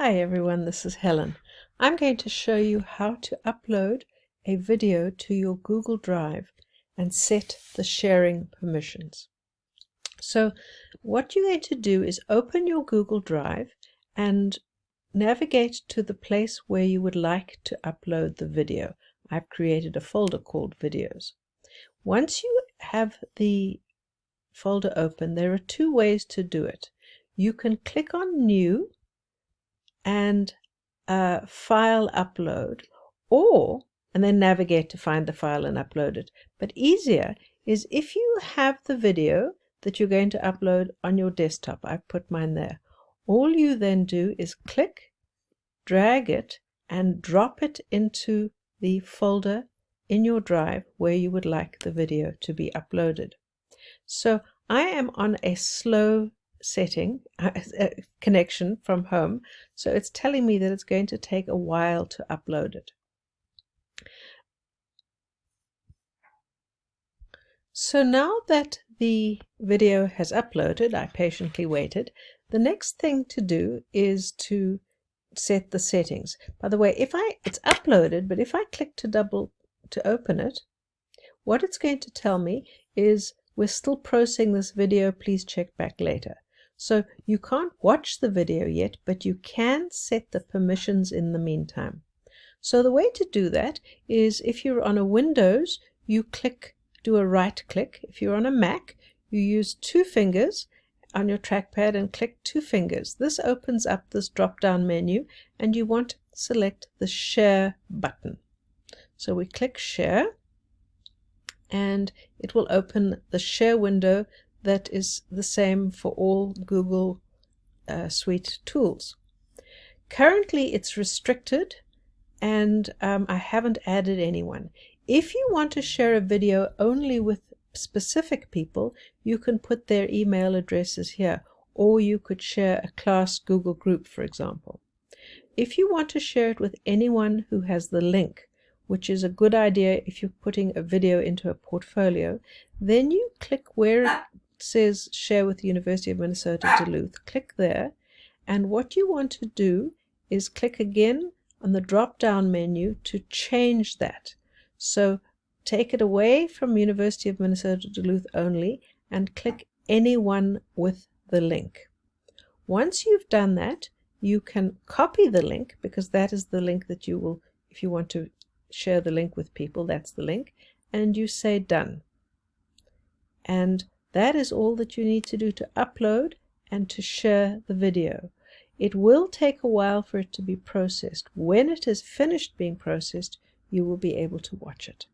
Hi everyone, this is Helen. I'm going to show you how to upload a video to your Google Drive and set the sharing permissions. So what you're going to do is open your Google Drive and navigate to the place where you would like to upload the video. I've created a folder called videos. Once you have the folder open, there are two ways to do it. You can click on new and uh, file upload or and then navigate to find the file and upload it. But easier is if you have the video that you're going to upload on your desktop. I've put mine there. All you then do is click, drag it, and drop it into the folder in your drive where you would like the video to be uploaded. So I am on a slow setting uh, connection from home. So it's telling me that it's going to take a while to upload it. So now that the video has uploaded I patiently waited the next thing to do is to set the settings. By the way if I it's uploaded but if I click to double to open it what it's going to tell me is we're still processing this video. Please check back later so you can't watch the video yet, but you can set the permissions in the meantime. So the way to do that is if you're on a Windows, you click, do a right click. If you're on a Mac, you use two fingers on your trackpad and click two fingers. This opens up this drop-down menu and you want to select the share button. So we click share and it will open the share window that is the same for all Google uh, Suite tools. Currently it's restricted and um, I haven't added anyone. If you want to share a video only with specific people, you can put their email addresses here, or you could share a class Google group, for example. If you want to share it with anyone who has the link, which is a good idea if you're putting a video into a portfolio, then you click where says share with the University of Minnesota Duluth. Click there and what you want to do is click again on the drop down menu to change that. So take it away from University of Minnesota Duluth only and click anyone with the link. Once you've done that you can copy the link because that is the link that you will if you want to share the link with people that's the link and you say done and that is all that you need to do to upload and to share the video. It will take a while for it to be processed. When it is finished being processed, you will be able to watch it.